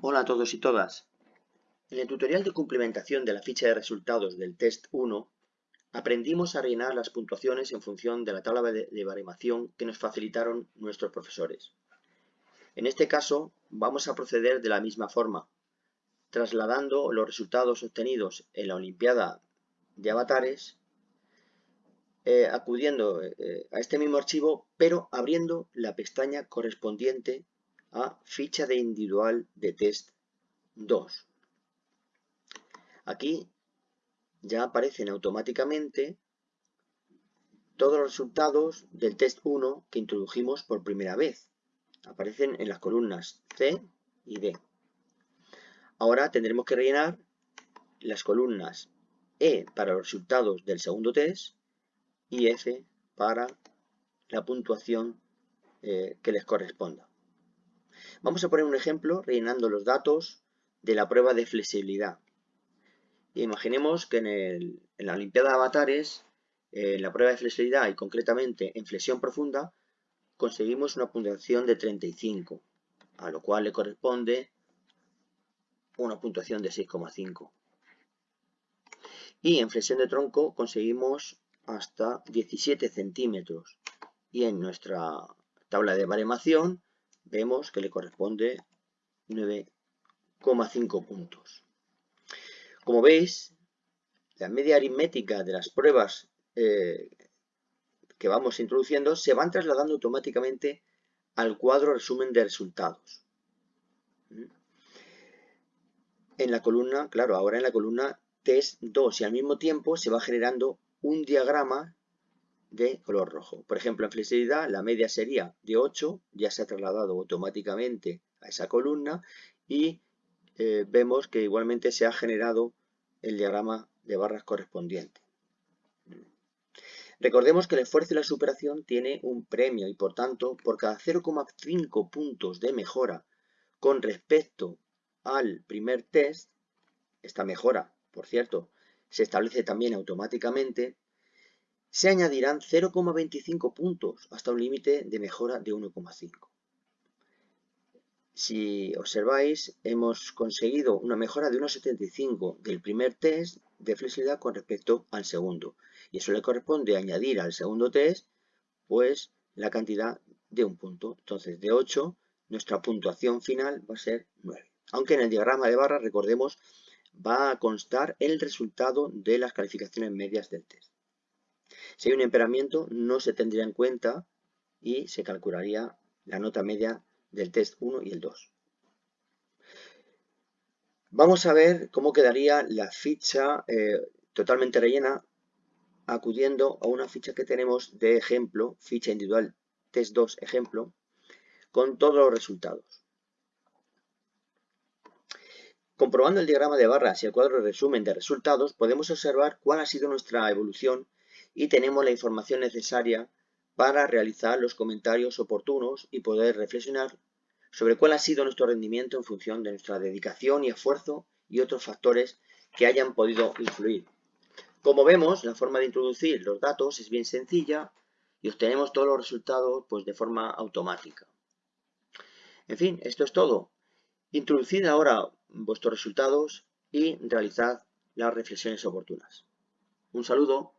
Hola a todos y todas. En el tutorial de complementación de la ficha de resultados del test 1, aprendimos a rellenar las puntuaciones en función de la tabla de baremación que nos facilitaron nuestros profesores. En este caso, vamos a proceder de la misma forma, trasladando los resultados obtenidos en la Olimpiada de Avatares, eh, acudiendo eh, a este mismo archivo, pero abriendo la pestaña correspondiente a ficha de individual de test 2. Aquí ya aparecen automáticamente todos los resultados del test 1 que introdujimos por primera vez. Aparecen en las columnas C y D. Ahora tendremos que rellenar las columnas E para los resultados del segundo test y F para la puntuación eh, que les corresponda. Vamos a poner un ejemplo rellenando los datos de la prueba de flexibilidad. Imaginemos que en, la Olimpiada de Avatares, en la prueba de flexibilidad y concretamente en flexión profunda, conseguimos una puntuación de 35, a lo cual le corresponde una puntuación de 6,5. Y en flexión de tronco conseguimos hasta 17 centímetros. Y en nuestra tabla de baremación vemos que le corresponde 9,5 puntos. Como veis, la media aritmética de las pruebas eh, que vamos introduciendo se van trasladando automáticamente al cuadro resumen de resultados. En la columna, claro, ahora en la columna test 2 y al mismo tiempo se va generando un diagrama de color rojo. Por ejemplo, en flexibilidad la media sería de 8, ya se ha trasladado automáticamente a esa columna y eh, vemos que igualmente se ha generado el diagrama de barras correspondiente. Recordemos que el esfuerzo y la superación tiene un premio y por tanto por cada 0,5 puntos de mejora con respecto al primer test, esta mejora, por cierto, se establece también automáticamente, se añadirán 0,25 puntos hasta un límite de mejora de 1,5. Si observáis, hemos conseguido una mejora de 1,75 del primer test de flexibilidad con respecto al segundo. Y eso le corresponde añadir al segundo test, pues, la cantidad de un punto. Entonces, de 8, nuestra puntuación final va a ser 9. Aunque en el diagrama de barra, recordemos, va a constar el resultado de las calificaciones medias del test. Si hay un empeoramiento, no se tendría en cuenta y se calcularía la nota media del test 1 y el 2. Vamos a ver cómo quedaría la ficha eh, totalmente rellena acudiendo a una ficha que tenemos de ejemplo, ficha individual test 2 ejemplo, con todos los resultados. Comprobando el diagrama de barras y el cuadro de resumen de resultados, podemos observar cuál ha sido nuestra evolución y tenemos la información necesaria para realizar los comentarios oportunos y poder reflexionar sobre cuál ha sido nuestro rendimiento en función de nuestra dedicación y esfuerzo y otros factores que hayan podido influir. Como vemos, la forma de introducir los datos es bien sencilla y obtenemos todos los resultados pues, de forma automática. En fin, esto es todo. Introducid ahora vuestros resultados y realizad las reflexiones oportunas. Un saludo.